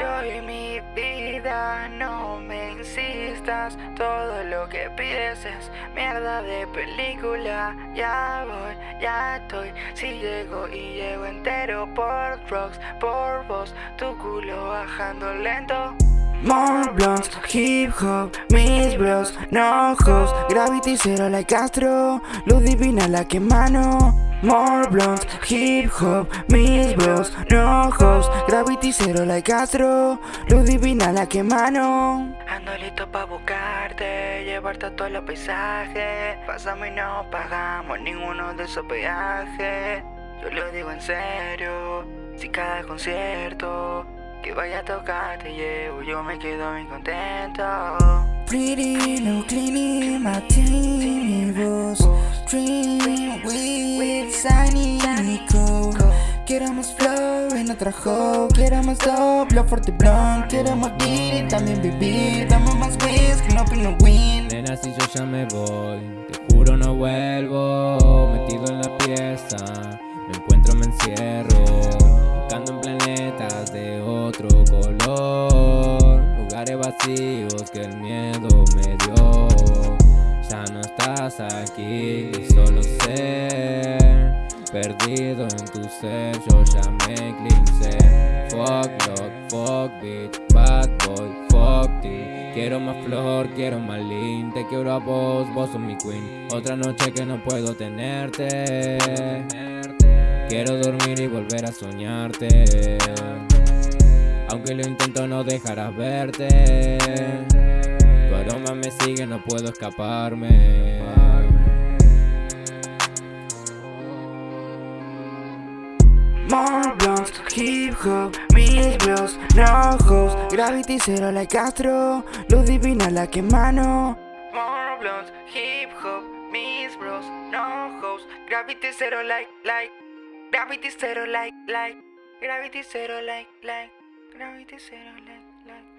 Yo y mi vida, no me insistas Todo lo que pides es mierda de película. Ya voy, ya estoy. Si llego y llego entero por drugs, por vos Tu culo bajando lento. More blunts, hip hop, mis bros, no hoes. Gravity cero like Castro, luz divina la que mano More blunts, hip hop, mis bros, no hoes. Gravity cero like Castro, luz divina la que mano. Ando listo pa' buscarte, llevarte a todos los paisajes. Pásame y no pagamos ninguno de esos peajes. Yo lo digo en serio, si cada concierto que vaya a tocar te llevo, yo me quedo bien contento. Pretty, no cleaning, my team, boss Dream with Sunny Nico Queremos flow en otra hoe Queremos doble, fuerte blonde. Queremos vivir también vivir. Dame más whisky, no pino win. Nena, si yo ya me voy Te juro no vuelvo. Metido en la pieza Me encuentro, me encierro. Buscando en planetas de otro color. Lugares vacíos que el miedo me dio aquí, solo ser Perdido en tu ser, yo ya me Fuck love, fuck bitch, bad boy, fuck ti. Quiero más flor, quiero más lean Te quiero a vos, vos sos mi queen. Otra noche que no puedo tenerte. Quiero dormir y volver a soñarte. Aunque lo intento no dejarás verte Tu aroma me sigue, no puedo escaparme. More blunts, hip hop, mis bros, no hoes Gravity cero like Castro, luz divina la que mano. More blunts, hip hop, mis bros, no hoes Gravity cero like, like Gravity zero like, like. Gravity zero like, like Gravity zero like